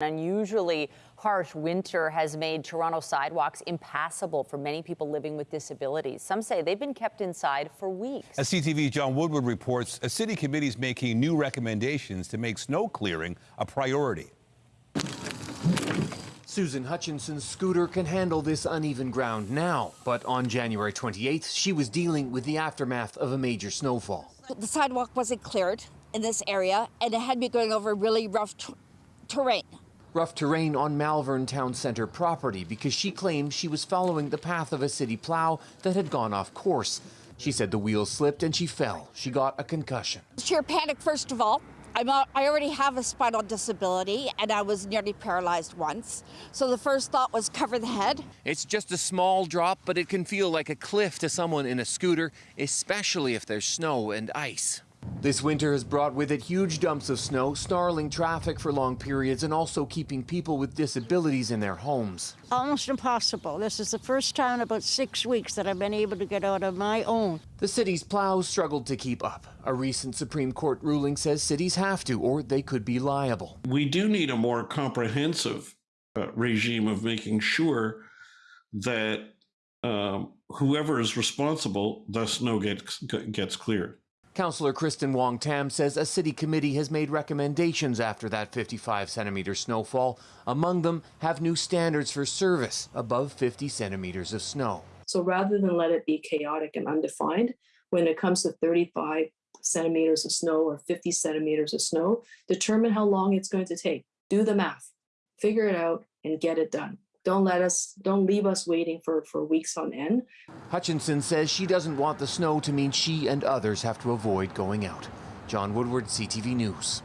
unusually harsh winter has made Toronto sidewalks impassable for many people living with disabilities. Some say they've been kept inside for weeks. As CTV's John Woodward reports, a city committee is making new recommendations to make snow clearing a priority. Susan Hutchinson's scooter can handle this uneven ground now, but on January 28th, she was dealing with the aftermath of a major snowfall. The sidewalk wasn't cleared in this area, and it had me going over really rough terrain rough terrain on Malvern Town Centre property because she claimed she was following the path of a city plow that had gone off course. She said the wheels slipped and she fell. She got a concussion. Sheer panic, first of all. I'm a, I already have a spinal disability and I was nearly paralyzed once. So the first thought was cover the head. It's just a small drop, but it can feel like a cliff to someone in a scooter, especially if there's snow and ice. This winter has brought with it huge dumps of snow, snarling traffic for long periods, and also keeping people with disabilities in their homes. Almost impossible. This is the first time in about six weeks that I've been able to get out of my own. The city's plows struggled to keep up. A recent Supreme Court ruling says cities have to, or they could be liable. We do need a more comprehensive uh, regime of making sure that um, whoever is responsible, the snow gets, gets cleared. Councillor Kristyn Wong Tam says a city committee has made recommendations after that 55 centimeter snowfall. Among them have new standards for service above 50 centimeters of snow. So rather than let it be chaotic and undefined, when it comes to 35 centimeters of snow or 50 centimeters of snow, determine how long it's going to take. Do the math, figure it out, and get it done. Don't let us, don't leave us waiting for, for weeks on end. Hutchinson says she doesn't want the snow to mean she and others have to avoid going out. John Woodward, CTV News.